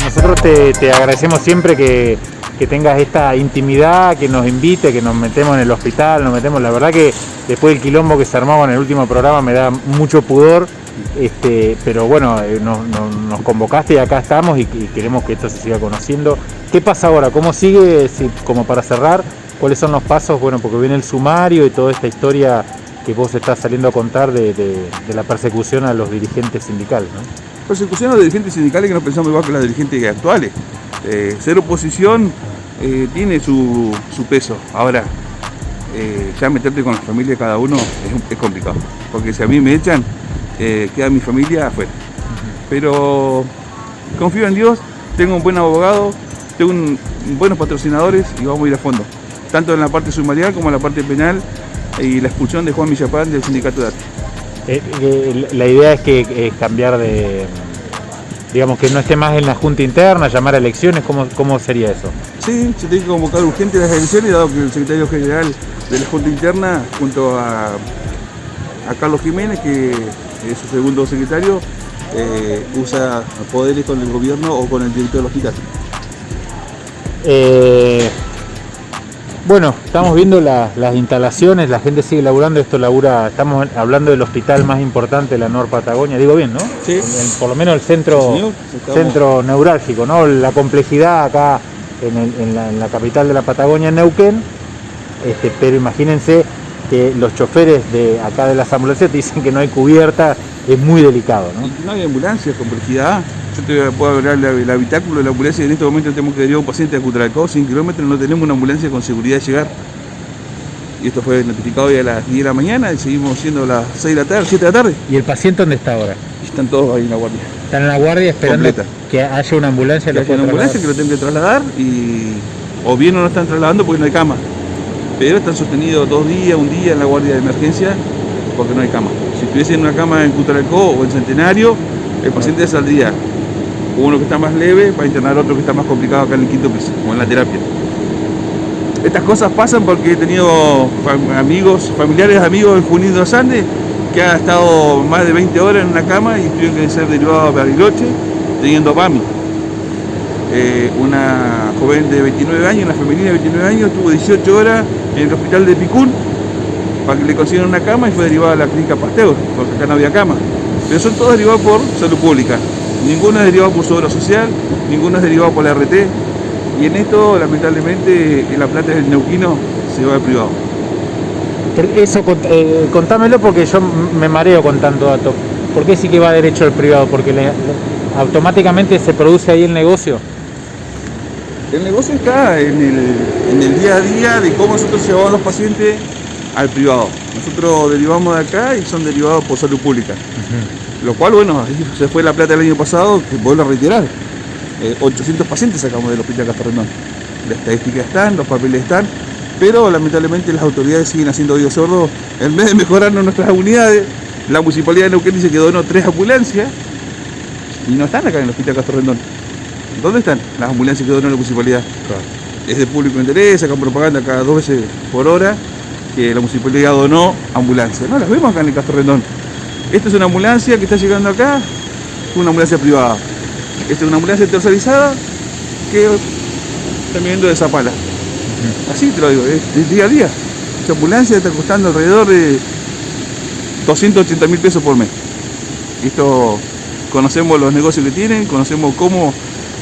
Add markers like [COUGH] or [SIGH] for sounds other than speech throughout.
Nosotros te, te agradecemos siempre que, que tengas esta intimidad, que nos invite, que nos metemos en el hospital, nos metemos. La verdad que después del quilombo que se armaba en el último programa me da mucho pudor, este, pero bueno, eh, nos, convocaste y acá estamos y, queremos que esto se siga conociendo. ¿Qué pasa ahora? ¿Cómo sigue? Si- como para cerrar, ¿cuáles son los pasos? Bueno, porque viene el sumario y toda esta historia que vos estás saliendo a contar de, la persecución a los dirigentes sindicales. ¿no? Persecución a los dirigentes sindicales que no pensamos igual que las dirigentes actuales. Eh, ser oposición eh, tiene su, su peso. Ahora, eh, ya meterte con la familia de cada uno es, complicado. Porque si a mí me echan, queda mi familia afuera. Pero confío en Dios, tengo un buen abogado, tengo buenos patrocinadores y vamos a ir a fondo. Tanto en la parte sumarial como en la parte penal y la expulsión de Juan Villapán del sindicato de arte. La idea es que es cambiar de, digamos, que no esté más en la junta interna, llamar a elecciones, ¿cómo, cómo sería eso? Sí, se tiene que convocar urgente las elecciones, dado que el secretario general de la Junta Interna, junto a, a Carlos Jiménez, que es su segundo secretario, eh, usa poderes con el gobierno o con el director del hospital. Eh, bueno, estamos viendo la- las instalaciones, la gente sigue laburando, esto labura, estamos hablando del hospital más importante de la Nor Patagonia, digo bien, ¿no? Sí. El- el- por lo menos el centro, Sí, centro neurálgico, ¿no? La complejidad acá en, el- en la, en la capital de la Patagonia, en Neuquén, este, pero imagínense que los choferes de acá de las ambulancias dicen que no hay cubierta, es muy delicado, ¿no? Y no hay ambulancia, complejidad. Yo te puedo hablar del el habitáculo de la ambulancia y en este momento tenemos que derivar a un paciente a Cutralcó, 100 kilómetros, no tenemos una ambulancia con seguridad de llegar. Y esto fue notificado hoy a las 10 de la mañana y seguimos siendo las 6 de la tarde, 7 de la tarde. ¿Y el paciente dónde está ahora? Están todos ahí en la guardia. Están en la guardia esperando Completa. que haya una ambulancia. que lo haya una ambulancia que lo tengan que trasladar y o bien no lo están trasladando porque no hay cama. Pero están sostenidos dos días, un día en la guardia de emergencia porque no hay cama. Si estuviese en una cama en Cutralcó o en Centenario, el paciente saldría uno que está más leve para internar otro que está más complicado acá en el quinto piso, como en la terapia. Estas cosas pasan porque he tenido amigos, familiares amigos en Junín de los Andes que han estado más de 20 horas en una cama y tuvieron que ser derivados a Bariloche teniendo PAMI. Eh, una joven de 29 años, una femenina de 29 años, estuvo 18 horas en el hospital de Picún para que le consigan una cama y fue derivada a la clínica Pasteur, porque acá no había cama. Pero son todos derivados por salud pública. Ninguno es derivado por su obra social, ninguno es derivado por la RT. Y en esto, lamentablemente, en la plata del neuquino se va al privado. Eso, eh, contámelo porque yo me mareo con tanto dato. ¿Por qué sí que va derecho al privado? Porque le- le- automáticamente se produce ahí el negocio. El negocio está en el, en el día a día de cómo nosotros llevamos a los pacientes al privado. Nosotros derivamos de acá y son derivados por salud pública. Lo cual, bueno, ahí se fue la plata el año pasado, que vuelvo a reiterar. Eh, 800 pacientes sacamos del hospital Castorrendón. Las estadísticas están, los papeles están, pero lamentablemente las autoridades siguen haciendo oídos sordos. En vez de mejorarnos nuestras unidades, la municipalidad de Neuquén dice que donó tres ambulancias y no están acá en el hospital Castorrendón. ¿Dónde están las ambulancias que donó la municipalidad? Es de público interés, sacan propaganda cada dos veces por hora que la municipalidad donó ambulancias. No las vemos acá en el Castorrendón. Esta es una ambulancia que está llegando acá, una ambulancia privada. Esta es una ambulancia tercerizada que está viniendo de Zapala. Así te lo digo, es, es día a día. Esa ambulancia está costando alrededor de 280 mil pesos por mes. Esto conocemos los negocios que tienen, conocemos cómo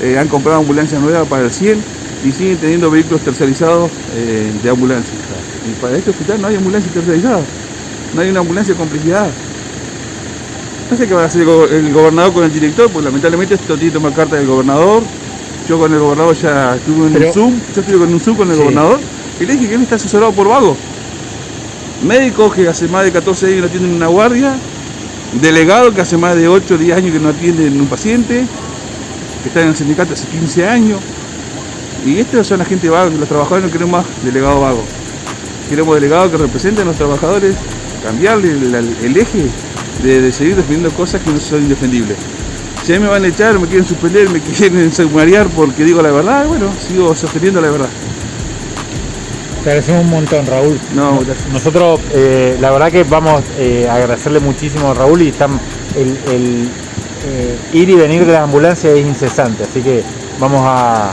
eh, han comprado ambulancias nuevas para el 100 y siguen teniendo vehículos tercerizados eh, de ambulancia. Y para este hospital no hay ambulancia tercerizada, no hay una ambulancia de complejidad. No sé qué va a hacer el go- el gobernador con el director, pues lamentablemente esto tiene que tomar carta del gobernador. Yo con el gobernador ya estuve en Pero- un Zoom, yo estuve con un Zoom con el Sí. gobernador y le dije que él está asesorado por vago. Médicos que hace más de 14 años no atienden una guardia, delegados que hace más de 8 o 10 años que no atienden un paciente, que están en el sindicato hace 15 años. Y estos son la gente vaga, los trabajadores no queremos más delegados vagos. Queremos delegados que representen a los trabajadores, cambiarle el, eje de, de seguir defendiendo cosas que no son indefendibles. Si a mí me van a echar, me quieren suspender, me quieren sumariar porque digo la verdad, bueno, sigo sosteniendo la verdad. Te agradecemos un montón, Raúl. No, gracias. Nosotros, eh, la verdad que vamos eh, a agradecerle muchísimo a Raúl y el, el, eh, ir y venir de la ambulancia es incesante, así que vamos a,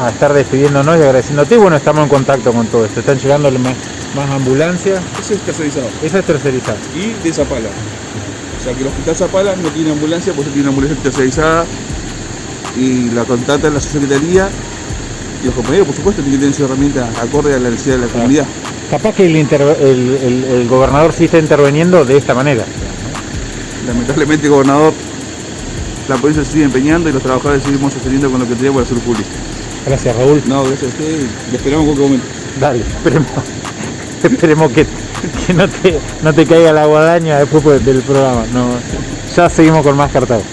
a estar despidiéndonos y agradeciéndote. Bueno, estamos en contacto con todo esto. Están llegando más, más ambulancias. Ese es tercerizado. Esa es tercerizada. Y de Zapala. O sea que el hospital Zapala no tiene ambulancia, pues tiene una ambulancia tercerizada y la contrata la secretaría y los compañeros, por supuesto, tienen que tener su herramienta acorde a la necesidad de la comunidad. Capaz que el, el- el- el gobernador sí está interviniendo de esta manera. Lamentablemente, gobernador, la policía se sigue empeñando y los trabajadores seguimos sosteniendo con lo que tenemos la salud pública. Gracias, Raúl. No, gracias a usted y le esperamos en cualquier momento. Dale, esperemos, [LAUGHS] esperemos que, que no, te, no te caiga la guadaña después del programa. No, ya seguimos con más cartados.